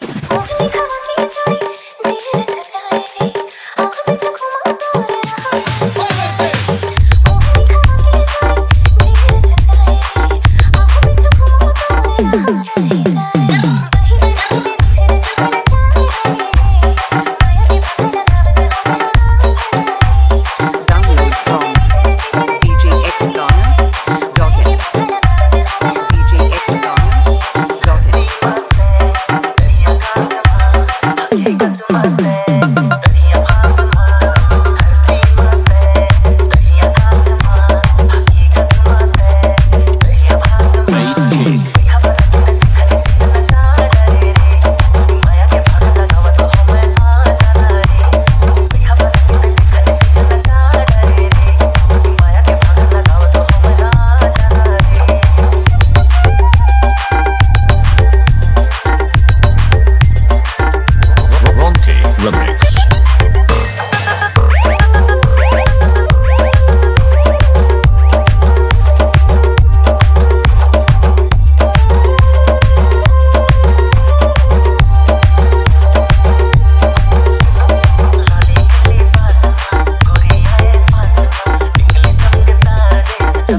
僕に変わって